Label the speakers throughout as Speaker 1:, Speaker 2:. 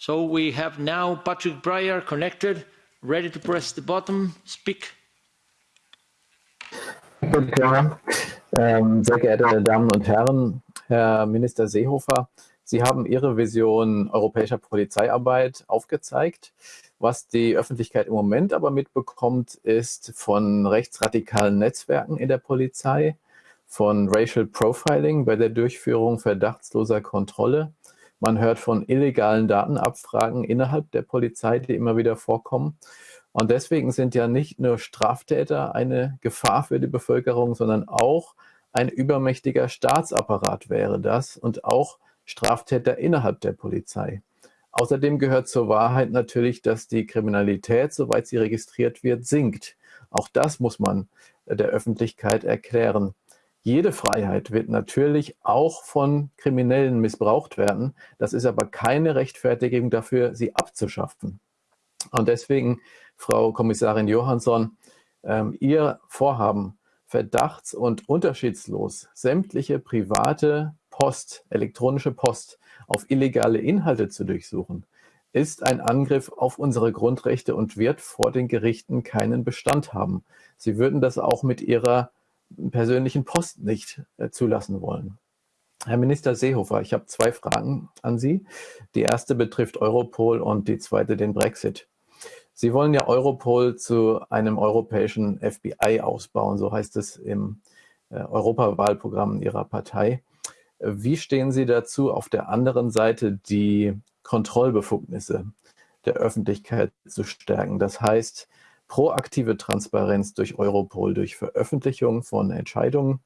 Speaker 1: So we have now Patrick Breyer connected, ready to press the button, speak.
Speaker 2: Ähm, sehr geehrte Damen und Herren, Herr Minister Seehofer, Sie haben Ihre Vision europäischer Polizeiarbeit aufgezeigt. Was die Öffentlichkeit im Moment aber mitbekommt, ist von rechtsradikalen Netzwerken in der Polizei, von Racial Profiling bei der Durchführung verdachtsloser Kontrolle. Man hört von illegalen Datenabfragen innerhalb der Polizei, die immer wieder vorkommen. Und deswegen sind ja nicht nur Straftäter eine Gefahr für die Bevölkerung, sondern auch ein übermächtiger Staatsapparat wäre das und auch Straftäter innerhalb der Polizei. Außerdem gehört zur Wahrheit natürlich, dass die Kriminalität, soweit sie registriert wird, sinkt. Auch das muss man der Öffentlichkeit erklären. Jede Freiheit wird natürlich auch von Kriminellen missbraucht werden. Das ist aber keine Rechtfertigung dafür, sie abzuschaffen. Und deswegen, Frau Kommissarin Johansson, ähm, Ihr Vorhaben, verdachts- und unterschiedslos sämtliche private Post, elektronische Post auf illegale Inhalte zu durchsuchen, ist ein Angriff auf unsere Grundrechte und wird vor den Gerichten keinen Bestand haben. Sie würden das auch mit Ihrer persönlichen Post nicht äh, zulassen wollen. Herr Minister Seehofer, ich habe zwei Fragen an Sie. Die erste betrifft Europol und die zweite den Brexit. Sie wollen ja Europol zu einem europäischen FBI ausbauen, so heißt es im äh, Europawahlprogramm Ihrer Partei. Wie stehen Sie dazu, auf der anderen Seite die Kontrollbefugnisse der Öffentlichkeit zu stärken? Das heißt, proaktive Transparenz durch Europol, durch Veröffentlichung von Entscheidungen,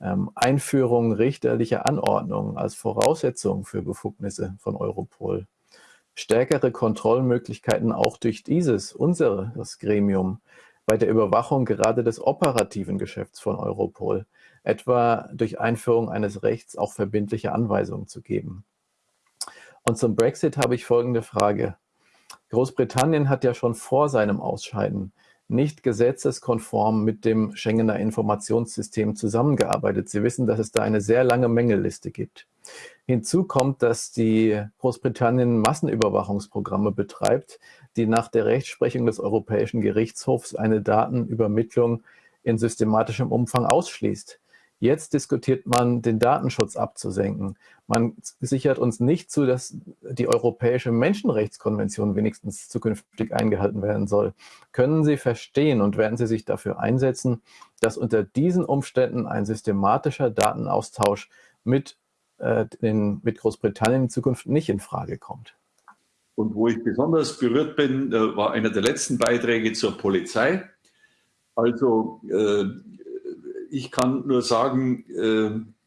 Speaker 2: ähm, Einführung richterlicher Anordnungen als Voraussetzung für Befugnisse von Europol, stärkere Kontrollmöglichkeiten auch durch dieses, unseres Gremium, bei der Überwachung gerade des operativen Geschäfts von Europol, etwa durch Einführung eines Rechts auch verbindliche Anweisungen zu geben. Und zum Brexit habe ich folgende Frage. Großbritannien hat ja schon vor seinem Ausscheiden nicht gesetzeskonform mit dem Schengener Informationssystem zusammengearbeitet. Sie wissen, dass es da eine sehr lange Mängelliste gibt. Hinzu kommt, dass die Großbritannien Massenüberwachungsprogramme betreibt, die nach der Rechtsprechung des Europäischen Gerichtshofs eine Datenübermittlung in systematischem Umfang ausschließt. Jetzt diskutiert man, den Datenschutz abzusenken. Man sichert uns nicht zu, dass die Europäische Menschenrechtskonvention wenigstens zukünftig eingehalten werden soll. Können Sie verstehen und werden Sie sich dafür einsetzen, dass unter diesen Umständen ein systematischer Datenaustausch mit, äh, den, mit Großbritannien in Zukunft nicht in Frage kommt?
Speaker 3: Und wo ich besonders berührt bin, äh, war einer der letzten Beiträge zur Polizei. Also äh, ich kann nur sagen, äh,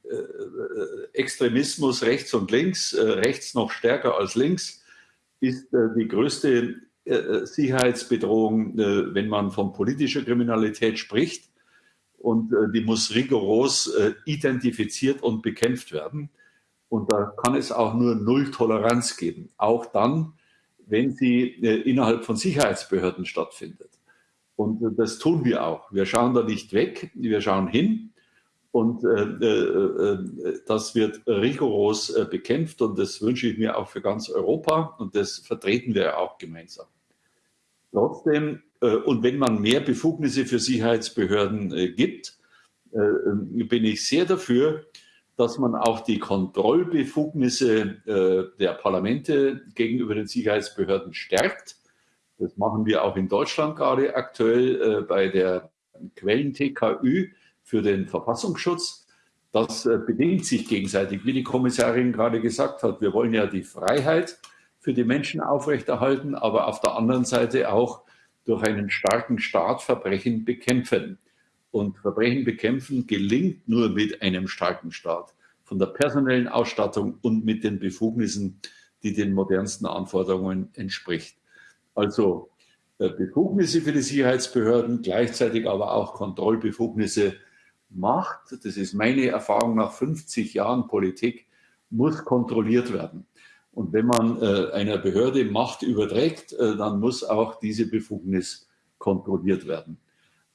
Speaker 3: äh, Extremismus rechts und links, äh, rechts noch stärker als links, ist die größte Sicherheitsbedrohung, wenn man von politischer Kriminalität spricht. Und die muss rigoros identifiziert und bekämpft werden. Und da kann es auch nur Null Toleranz geben, auch dann, wenn sie innerhalb von Sicherheitsbehörden stattfindet. Und das tun wir auch. Wir schauen da nicht weg, wir schauen hin. Und äh, äh, äh, das wird rigoros äh, bekämpft und das wünsche ich mir auch für ganz Europa und das vertreten wir auch gemeinsam. Trotzdem, äh, und wenn man mehr Befugnisse für Sicherheitsbehörden äh, gibt, bin ich sehr dafür, dass man auch die Kontrollbefugnisse der Parlamente gegenüber den Sicherheitsbehörden stärkt das machen wir auch in Deutschland gerade aktuell äh, bei der Quellen-TKÜ für den Verfassungsschutz. Das äh, bedingt sich gegenseitig, wie die Kommissarin gerade gesagt hat. Wir wollen ja die Freiheit für die Menschen aufrechterhalten, aber auf der anderen Seite auch durch einen starken Staat Verbrechen bekämpfen. Und Verbrechen bekämpfen gelingt nur mit einem starken Staat, von der personellen Ausstattung und mit den Befugnissen, die den modernsten Anforderungen entspricht. Also äh, Befugnisse für die Sicherheitsbehörden, gleichzeitig aber auch Kontrollbefugnisse macht, das ist meine Erfahrung nach 50 Jahren Politik, muss kontrolliert werden. Und wenn man äh, einer Behörde Macht überträgt, äh, dann muss auch diese Befugnis kontrolliert werden.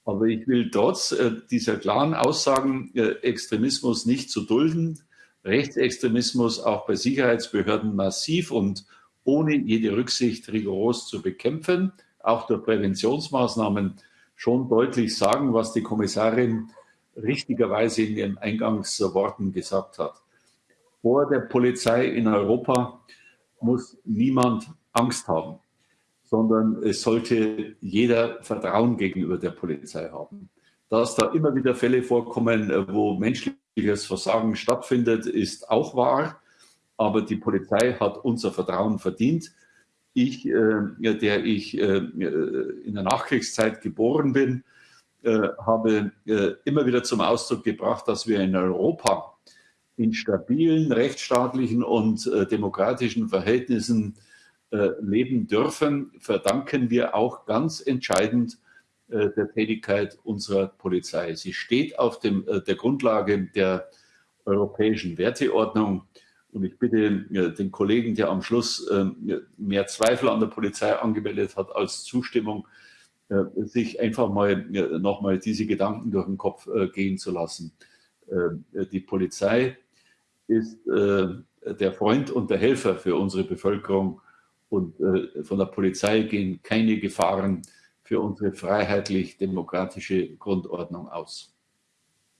Speaker 3: Aber ich will trotz äh, dieser klaren Aussagen, äh, Extremismus nicht zu dulden, Rechtsextremismus auch bei Sicherheitsbehörden massiv und ohne jede Rücksicht rigoros zu bekämpfen, auch durch Präventionsmaßnahmen schon deutlich sagen, was die Kommissarin richtigerweise in ihren Eingangsworten gesagt hat. Vor der Polizei in Europa muss niemand Angst haben, sondern es sollte jeder Vertrauen gegenüber der Polizei haben. Dass da immer wieder Fälle vorkommen, wo menschliches Versagen stattfindet, ist auch wahr. Aber die Polizei hat unser Vertrauen verdient. Ich, äh, der ich äh, in der Nachkriegszeit geboren bin, äh, habe äh, immer wieder zum Ausdruck gebracht, dass wir in Europa in stabilen, rechtsstaatlichen und äh, demokratischen Verhältnissen äh, leben dürfen, verdanken wir auch ganz entscheidend äh, der Tätigkeit unserer Polizei. Sie steht auf dem, äh, der Grundlage der europäischen Werteordnung. Und ich bitte den Kollegen, der am Schluss mehr Zweifel an der Polizei angemeldet hat als Zustimmung, sich einfach mal nochmal diese Gedanken durch den Kopf gehen zu lassen. Die Polizei ist äh, der Freund und der Helfer für unsere Bevölkerung und äh, von der Polizei gehen keine Gefahren für unsere freiheitlich-demokratische Grundordnung aus.